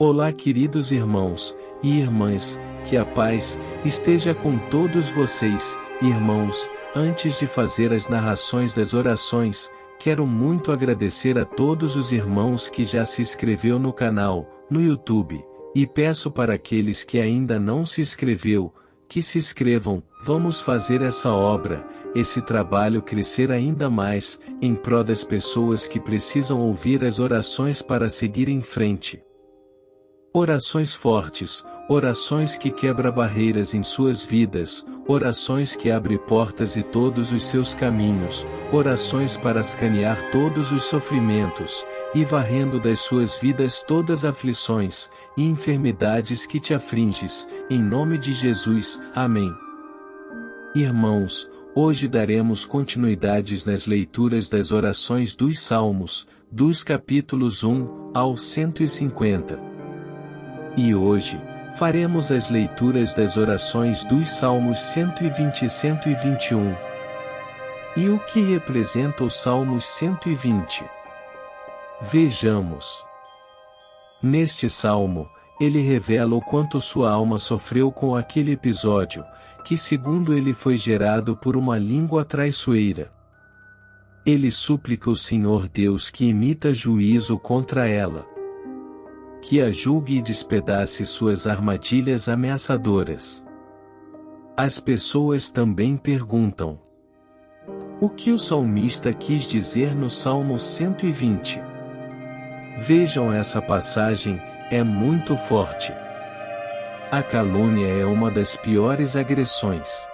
Olá, queridos irmãos e irmãs, que a paz esteja com todos vocês, irmãos. Antes de fazer as narrações das orações, quero muito agradecer a todos os irmãos que já se inscreveu no canal, no YouTube, e peço para aqueles que ainda não se inscreveu, que se inscrevam. Vamos fazer essa obra, esse trabalho crescer ainda mais, em prol das pessoas que precisam ouvir as orações para seguir em frente. Orações fortes, orações que quebra barreiras em suas vidas, orações que abre portas e todos os seus caminhos, orações para escanear todos os sofrimentos, e varrendo das suas vidas todas aflições, e enfermidades que te afringes, em nome de Jesus, amém. Irmãos, hoje daremos continuidades nas leituras das orações dos Salmos, dos capítulos 1 ao 150. E hoje, faremos as leituras das orações dos Salmos 120 e 121. E o que representa o Salmos 120? Vejamos. Neste salmo, ele revela o quanto sua alma sofreu com aquele episódio, que segundo ele foi gerado por uma língua traiçoeira. Ele suplica o Senhor Deus que imita juízo contra ela que a julgue e despedace suas armadilhas ameaçadoras. As pessoas também perguntam: O que o salmista quis dizer no Salmo 120? Vejam essa passagem, é muito forte. A calúnia é uma das piores agressões.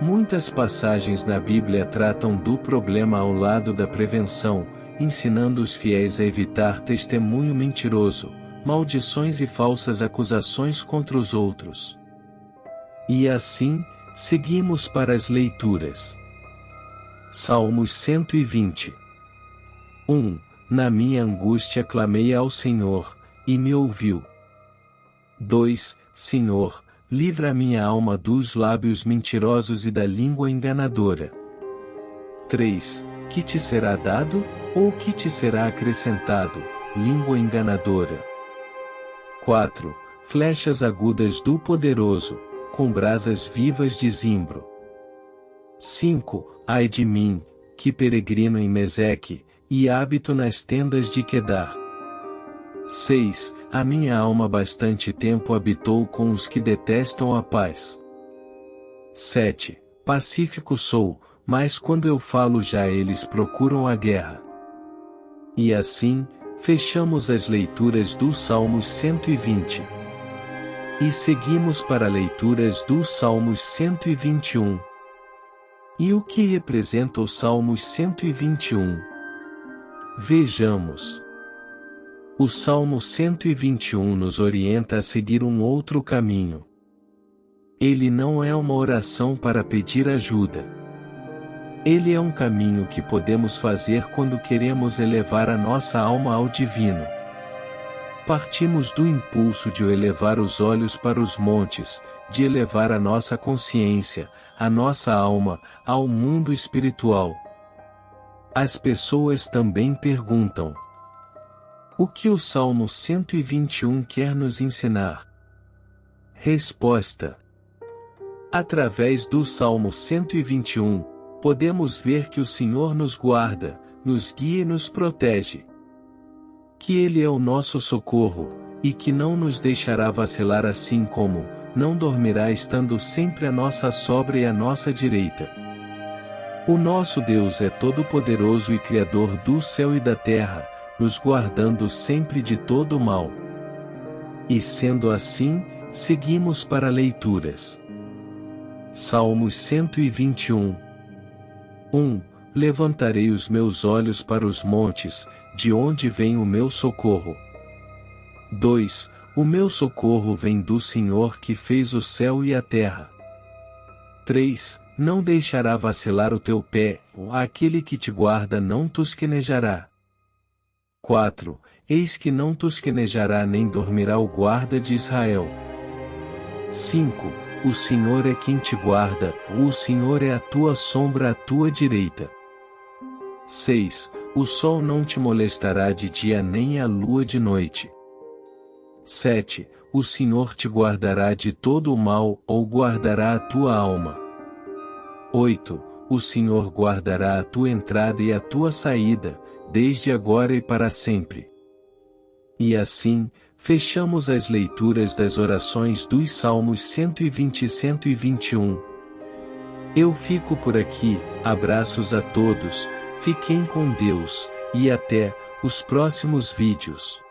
Muitas passagens na Bíblia tratam do problema ao lado da prevenção, ensinando os fiéis a evitar testemunho mentiroso, maldições e falsas acusações contra os outros. E assim, seguimos para as leituras. Salmos 120 1. Na minha angústia clamei ao Senhor, e me ouviu. 2. Senhor, livra minha alma dos lábios mentirosos e da língua enganadora. 3. Que te será dado? Ou que te será acrescentado, língua enganadora. 4. Flechas agudas do poderoso, com brasas vivas de zimbro. 5. Ai de mim, que peregrino em Meseque, e hábito nas tendas de Quedar. 6. A minha alma bastante tempo habitou com os que detestam a paz. 7. Pacífico sou, mas quando eu falo já eles procuram a guerra. E assim, fechamos as leituras do Salmos 120. E seguimos para leituras do Salmos 121. E o que representa o Salmos 121? Vejamos. O Salmo 121 nos orienta a seguir um outro caminho. Ele não é uma oração para pedir ajuda. Ele é um caminho que podemos fazer quando queremos elevar a nossa alma ao divino. Partimos do impulso de elevar os olhos para os montes, de elevar a nossa consciência, a nossa alma, ao mundo espiritual. As pessoas também perguntam: O que o Salmo 121 quer nos ensinar? Resposta: Através do Salmo 121, podemos ver que o Senhor nos guarda, nos guia e nos protege. Que Ele é o nosso socorro, e que não nos deixará vacilar assim como, não dormirá estando sempre à nossa sobra e à nossa direita. O nosso Deus é todo-poderoso e Criador do céu e da terra, nos guardando sempre de todo o mal. E sendo assim, seguimos para leituras. Salmos 121 1. Levantarei os meus olhos para os montes, de onde vem o meu socorro. 2. O meu socorro vem do Senhor que fez o céu e a terra. 3. Não deixará vacilar o teu pé, aquele que te guarda não tosquenejará. 4. Eis que não tosquenejará nem dormirá o guarda de Israel. 5 o Senhor é quem te guarda, o Senhor é a tua sombra à tua direita. 6. O sol não te molestará de dia nem a lua de noite. 7. O Senhor te guardará de todo o mal ou guardará a tua alma. 8. O Senhor guardará a tua entrada e a tua saída, desde agora e para sempre. E assim, fechamos as leituras das orações dos Salmos 120 e 121. Eu fico por aqui, abraços a todos, fiquem com Deus, e até os próximos vídeos.